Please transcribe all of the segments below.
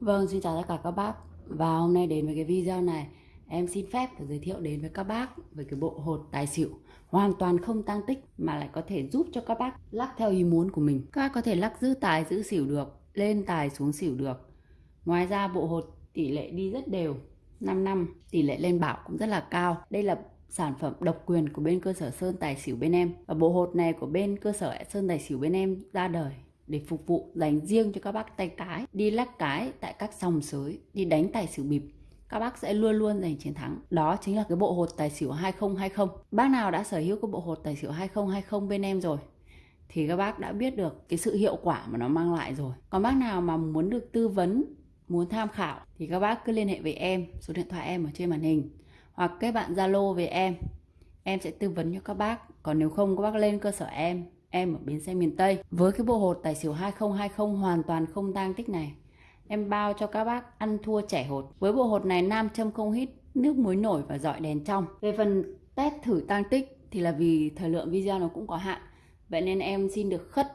Vâng, xin chào tất cả các bác. Và hôm nay đến với cái video này Em xin phép được giới thiệu đến với các bác Về cái bộ hột tài xỉu. Hoàn toàn không tăng tích Mà lại có thể giúp cho các bác lắc theo ý muốn của mình. Các bác có thể lắc giữ tài giữ xỉu được Lên tài xuống xỉu được. Ngoài ra bộ hột tỷ lệ đi rất đều 5 năm tỷ lệ lên bảo cũng rất là cao. Đây là sản phẩm độc quyền của bên cơ sở Sơn Tài Xỉu bên em. Và bộ hột này của bên cơ sở Sơn Tài Xỉu bên em ra đời để phục vụ dành riêng cho các bác tay cái, đi lắc cái tại các sòng sới, đi đánh tài xỉu bịp. Các bác sẽ luôn luôn giành chiến thắng. Đó chính là cái bộ hột tài xỉu 2020 bác nào đã sở hữu cái bộ hột tài xỉu 2020 bên em rồi, thì các bác đã biết được cái sự hiệu quả mà nó mang lại rồi. Còn bác nào mà muốn được tư vấn, muốn tham khảo, thì các bác cứ liên hệ với em, số điện thoại em ở trên màn hình, hoặc kết bạn zalo với em. Em sẽ tư vấn cho các bác. Còn nếu không, các bác lên cơ sở em em ở bến xe miền Tây. Với cái bộ hột tài xỉu 2020 hoàn toàn không tang tích này, em bao cho các bác ăn thua trẻ hột. Với bộ hột này nam châm không hít, nước muối nổi và dọi đèn trong. Về phần test thử tang tích thì là vì thời lượng video nó cũng có hạn. Vậy nên em xin được khất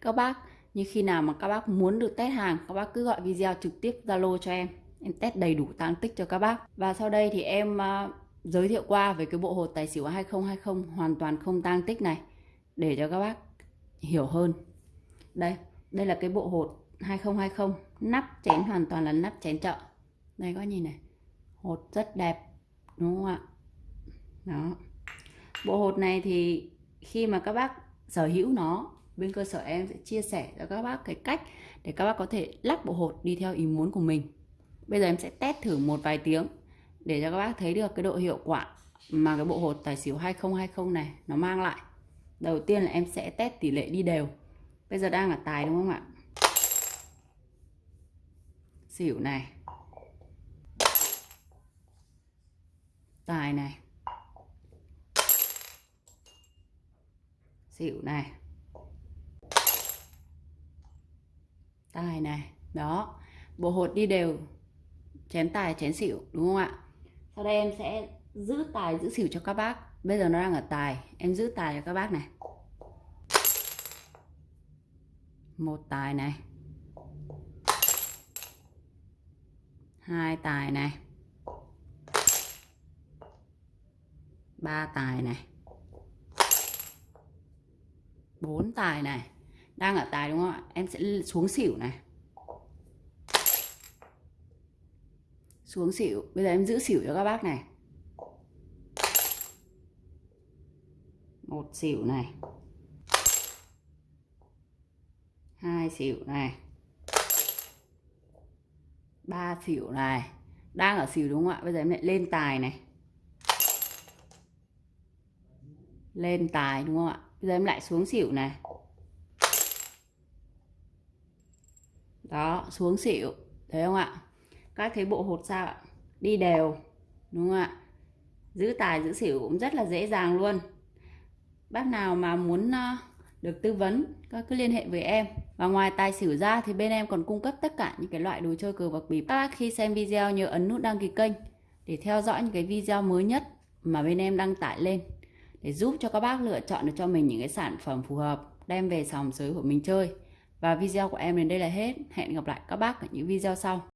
các bác như khi nào mà các bác muốn được test hàng, các bác cứ gọi video trực tiếp Zalo cho em. Em test đầy đủ tang tích cho các bác. Và sau đây thì em uh, giới thiệu qua về cái bộ hột tài xỉu 2020 hoàn toàn không tang tích này để cho các bác hiểu hơn. Đây đây là cái bộ hột 2020 nắp chén hoàn toàn là nắp chén chợ. Đây có nhìn này, hột rất đẹp, đúng không ạ? Đó. Bộ hột này thì khi mà các bác sở hữu nó, bên cơ sở em sẽ chia sẻ cho các bác cái cách để các bác có thể lắp bộ hột đi theo ý muốn của mình. Bây giờ em sẽ test thử một vài tiếng để cho các bác thấy được cái độ hiệu quả mà cái bộ hột tài xỉu 2020 này nó mang lại đầu tiên là em sẽ test tỷ lệ đi đều. Bây giờ đang là tài đúng không ạ? Xỉu này. Tài này. Xỉu này. Tài này. Đó. Bộ hột đi đều. Chén tài, chén xỉu, đúng không ạ? Sau đây em sẽ giữ tài, giữ xỉu cho các bác. Bây giờ nó đang ở tài. Em giữ tài cho các bác này. Một tài này. Hai tài này. Ba tài này. Bốn tài này. Đang ở tài đúng không ạ? Em sẽ xuống xỉu này. Xuống xỉu. Bây giờ em giữ xỉu cho các bác này. Một xỉu này. Hai xỉu này. Ba xỉu này. Đang ở xỉu đúng không ạ? Bây giờ em lại lên tài này. Lên tài đúng không ạ? Bây giờ em lại xuống xỉu này. Đó, xuống xỉu. Thấy không ạ? Các cái bộ hột sao ạ? Đi đều. Đúng không ạ? Giữ tài, giữ xỉu cũng rất là dễ dàng luôn bác nào mà muốn uh, được tư vấn các cứ liên hệ với em. Và ngoài tài xỉu ra thì bên em còn cung cấp tất cả những cái loại đồ chơi cờ bạc bịp. Các bác khi xem video nhớ ấn nút đăng ký kênh để theo dõi những cái video mới nhất mà bên em đăng tải lên để giúp cho các bác lựa chọn được cho mình những cái sản phẩm phù hợp đem về sòng sới của mình chơi. Và video của em đến đây là hết. Hẹn gặp lại các bác ở những video sau.